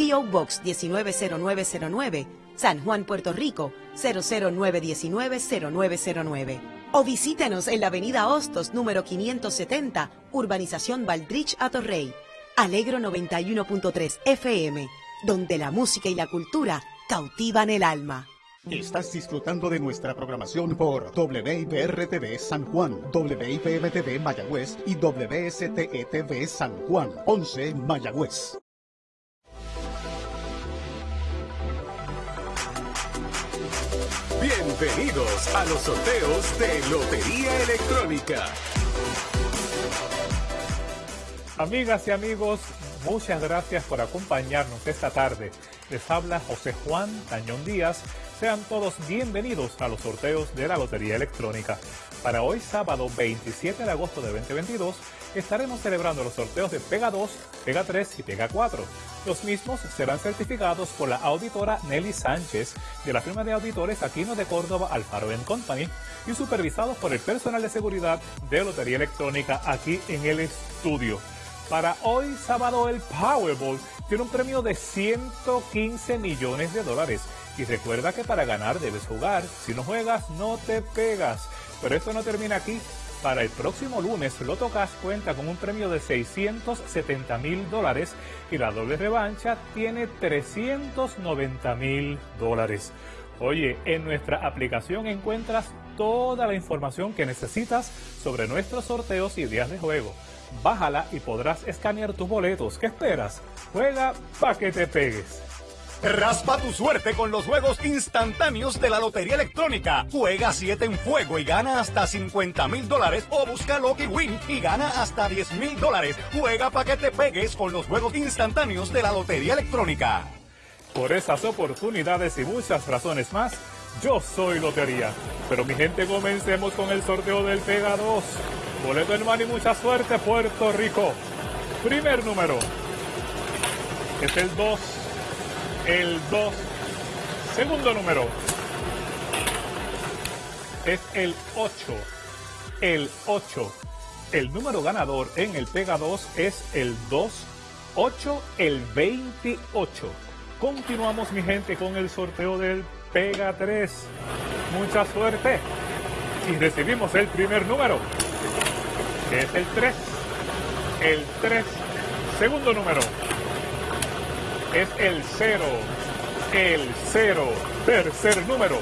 P.O. Box 190909, San Juan, Puerto Rico 009190909. O visítenos en la avenida Hostos número 570, Urbanización Valdrich Atorrey. Alegro 91.3 FM, donde la música y la cultura cautivan el alma. Estás disfrutando de nuestra programación por WIPR-TV San Juan, WIPM-TV Mayagüez y WSTE-TV San Juan, 11 Mayagüez. Bienvenidos a los sorteos de Lotería Electrónica. Amigas y amigos, muchas gracias por acompañarnos esta tarde. Les habla José Juan Tañón Díaz. Sean todos bienvenidos a los sorteos de la Lotería Electrónica. Para hoy, sábado 27 de agosto de 2022, estaremos celebrando los sorteos de Pega 2, Pega 3 y Pega 4. Los mismos serán certificados por la auditora Nelly Sánchez de la firma de auditores Aquino de Córdoba Alfaro Company y supervisados por el personal de seguridad de Lotería Electrónica aquí en el estudio. Para hoy sábado el Powerball tiene un premio de 115 millones de dólares. Y recuerda que para ganar debes jugar. Si no juegas, no te pegas. Pero esto no termina aquí. Para el próximo lunes, Loto Cash cuenta con un premio de 670 mil dólares y la doble revancha tiene 390 mil dólares. Oye, en nuestra aplicación encuentras toda la información que necesitas sobre nuestros sorteos y días de juego. Bájala y podrás escanear tus boletos. ¿Qué esperas? Juega pa' que te pegues. Raspa tu suerte con los juegos instantáneos de la Lotería Electrónica. Juega 7 en fuego y gana hasta 50 mil dólares o busca Lucky Win y gana hasta 10 mil dólares. Juega para que te pegues con los juegos instantáneos de la Lotería Electrónica. Por esas oportunidades y muchas razones más, yo soy Lotería. Pero mi gente, comencemos con el sorteo del Pega 2. Boleto en mano y mucha suerte, Puerto Rico. Primer número. Es el 2 el 2. Segundo número es el 8. El 8. El número ganador en el Pega 2 es el 2, 8, el 28. Continuamos, mi gente, con el sorteo del Pega 3. Mucha suerte. Y recibimos el primer número, que es el 3. El 3. Segundo número es el 0. El 0. Tercer número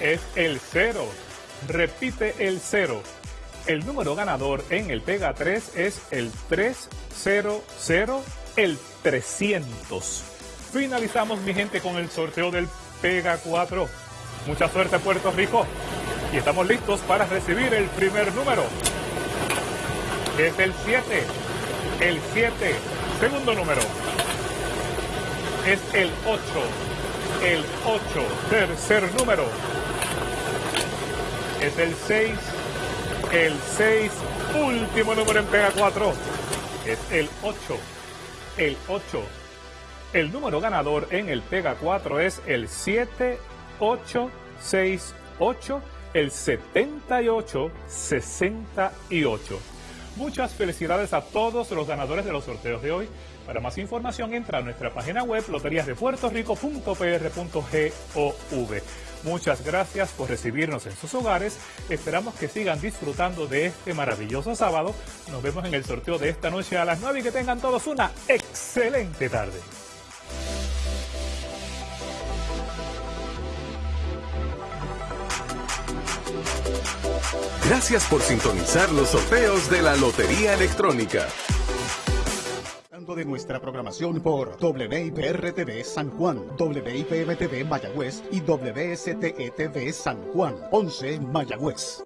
es el 0. Repite el 0. El número ganador en el Pega 3 es el 300, el 300. Finalizamos, mi gente, con el sorteo del Pega 4. Mucha suerte, Puerto Rico. Y estamos listos para recibir el primer número. Es el 7. El 7. Segundo número es el 8. El 8. Tercer número es el 6. El 6. Último número en Pega 4 es el 8. El 8. El número ganador en el Pega 4 es el 7868. El 7868. Muchas felicidades a todos los ganadores de los sorteos de hoy. Para más información entra a nuestra página web loteriasdepuertorico.pr.gov. Muchas gracias por recibirnos en sus hogares. Esperamos que sigan disfrutando de este maravilloso sábado. Nos vemos en el sorteo de esta noche a las 9 y que tengan todos una excelente tarde. Gracias por sintonizar los sorteos de la Lotería Electrónica. de nuestra programación por WIPR-TV San Juan, WIPM-TV Mayagüez y WSTE-TV San Juan, 11 Mayagüez.